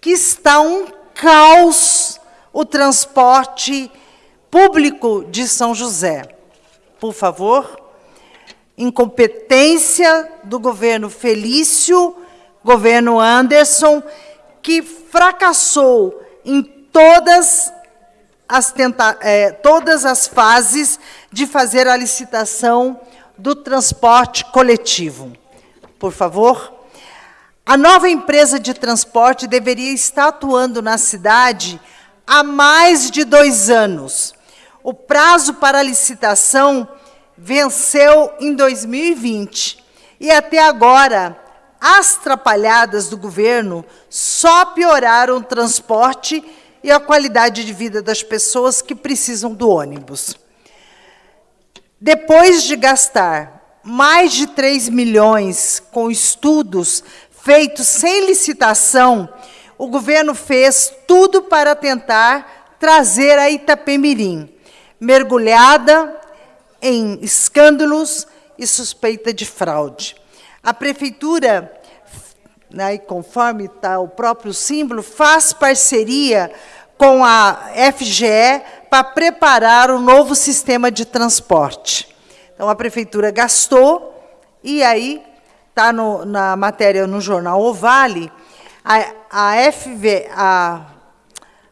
que está um caos o transporte público de São José. Por favor. Incompetência do governo Felício, governo Anderson, que fracassou em todas as, tenta é, todas as fases de fazer a licitação do transporte coletivo. Por favor. A nova empresa de transporte deveria estar atuando na cidade há mais de dois anos. O prazo para licitação venceu em 2020 e até agora as trapalhadas do governo só pioraram o transporte e a qualidade de vida das pessoas que precisam do ônibus. Depois de gastar mais de 3 milhões com estudos feitos sem licitação, o governo fez tudo para tentar trazer a Itapemirim, mergulhada em escândalos e suspeita de fraude. A prefeitura, né, conforme está o próprio símbolo, faz parceria com a FGE para preparar o novo sistema de transporte. Então, a prefeitura gastou, e aí está na matéria no jornal O Vale, a, a FV, a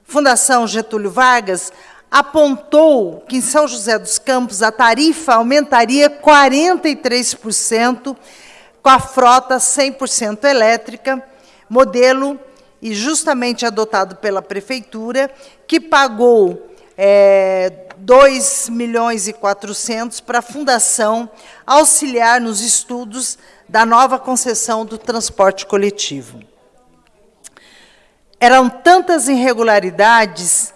Fundação Getúlio Vargas, apontou que em São José dos Campos a tarifa aumentaria 43% com a frota 100% elétrica, modelo e justamente adotado pela prefeitura, que pagou é, 2 milhões e 400 para a fundação auxiliar nos estudos da nova concessão do transporte coletivo. Eram tantas irregularidades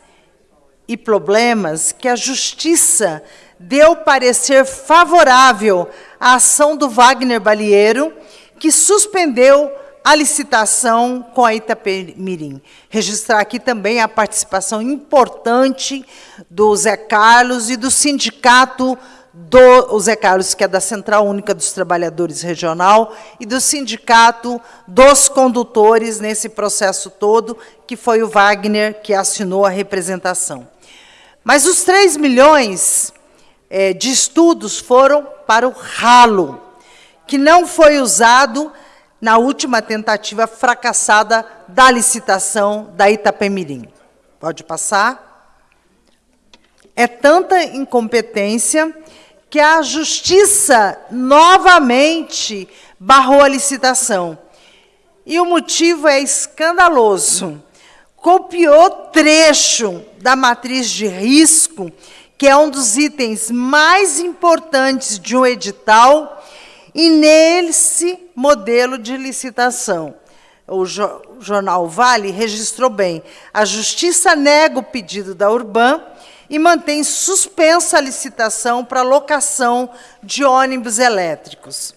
e problemas que a Justiça deu parecer favorável à ação do Wagner Balieiro, que suspendeu a licitação com a Itapemirim. Registrar aqui também a participação importante do Zé Carlos e do sindicato do Zé Carlos, que é da Central Única dos Trabalhadores Regional, e do Sindicato dos Condutores nesse processo todo, que foi o Wagner que assinou a representação. Mas os 3 milhões é, de estudos foram para o ralo, que não foi usado na última tentativa fracassada da licitação da Itapemirim. Pode passar? É tanta incompetência que a justiça novamente barrou a licitação. E o motivo é escandaloso. Copiou trecho da matriz de risco, que é um dos itens mais importantes de um edital, e nesse modelo de licitação. O jornal Vale registrou bem. A justiça nega o pedido da Urban e mantém suspensa a licitação para locação de ônibus elétricos.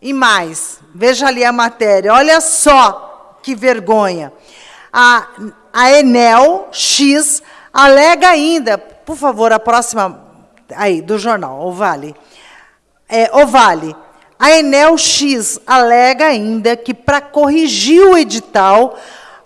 E mais, veja ali a matéria, olha só que vergonha. A, a Enel X alega ainda, por favor, a próxima aí do jornal, o Vale. É, o Vale. A Enel X alega ainda que para corrigir o edital,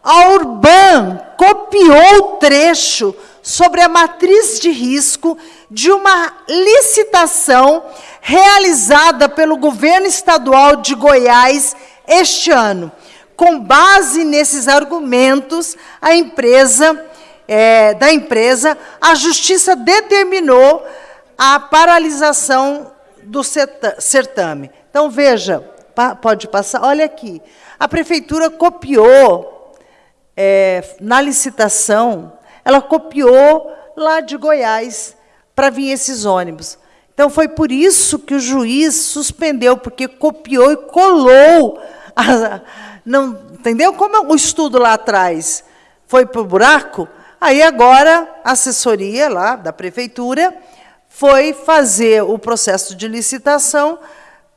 a Urban copiou o trecho sobre a matriz de risco de uma licitação realizada pelo governo estadual de Goiás este ano. Com base nesses argumentos, a empresa, é, da empresa, a justiça determinou a paralisação do certame. Então, veja, pode passar, olha aqui. A prefeitura copiou é, na licitação ela copiou lá de Goiás para vir esses ônibus. Então, foi por isso que o juiz suspendeu, porque copiou e colou. A, não, entendeu? Como o estudo lá atrás foi para o buraco, aí agora a assessoria lá da prefeitura foi fazer o processo de licitação,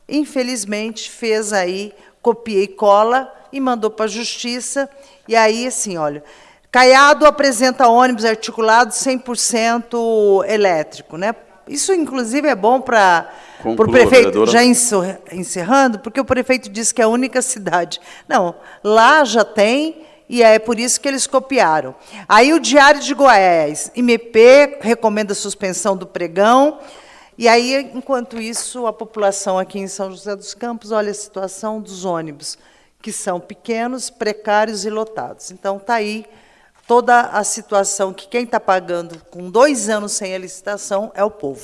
infelizmente fez aí, copia e cola, e mandou para a justiça, e aí, assim, olha, Caiado apresenta ônibus articulado 100% elétrico, né? Isso, inclusive, é bom para o prefeito, já encer- encerrando, porque o prefeito disse que é a única cidade. Não, lá já tem, e é por isso que eles copiaram. Aí o Diário de Goiás, MP recomenda a suspensão do pregão, e aí, enquanto isso, a população aqui em São José dos Campos, olha a situação dos ônibus, que são pequenos, precários e lotados. Então, está aí toda a situação que quem está pagando com dois anos sem a licitação é o povo.